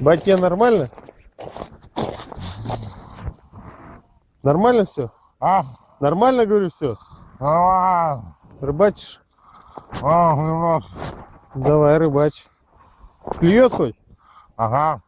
Батьке нормально? Нормально все? А? Нормально, говорю, все? Нормально. Рыбачишь? А, немножко. Давай, рыбачь. Клюет хоть? Ага.